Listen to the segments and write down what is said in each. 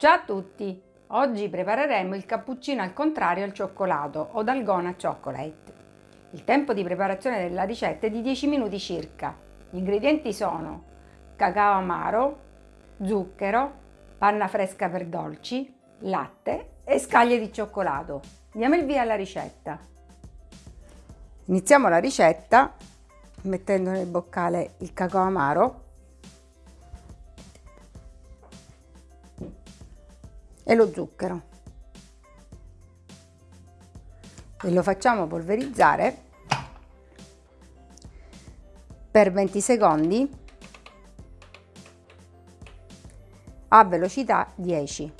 Ciao a tutti! Oggi prepareremo il cappuccino al contrario al cioccolato o dalgona chocolate. Il tempo di preparazione della ricetta è di 10 minuti circa. Gli ingredienti sono cacao amaro, zucchero, panna fresca per dolci, latte e scaglie di cioccolato. Diamo il via alla ricetta. Iniziamo la ricetta mettendo nel boccale il cacao amaro e lo zucchero e lo facciamo polverizzare per 20 secondi a velocità 10.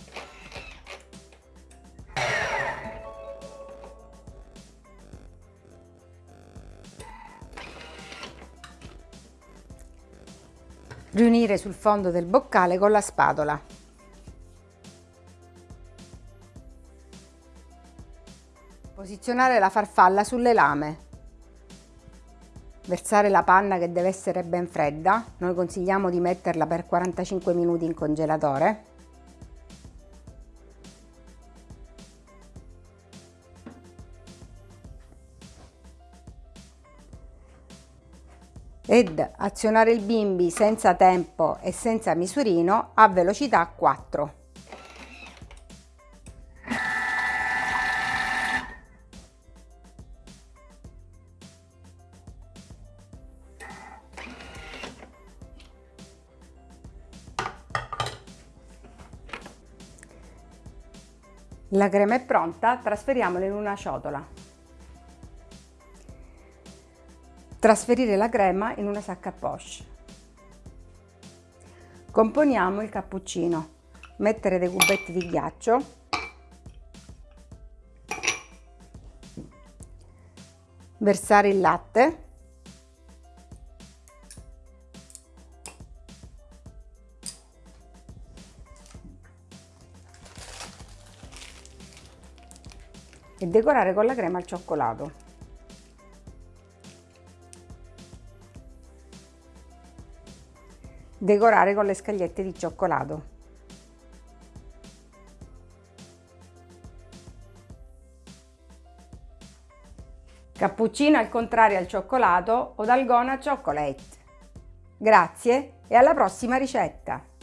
Riunire sul fondo del boccale con la spatola. Posizionare la farfalla sulle lame. Versare la panna che deve essere ben fredda. Noi consigliamo di metterla per 45 minuti in congelatore. ed azionare il bimbi senza tempo e senza misurino a velocità 4. La crema è pronta, trasferiamola in una ciotola. Trasferire la crema in una sacca poche. Componiamo il cappuccino. Mettere dei cubetti di ghiaccio. Versare il latte. E decorare con la crema al cioccolato. Decorare con le scagliette di cioccolato. Cappuccino al contrario al cioccolato o dalgona chocolate. Grazie e alla prossima ricetta!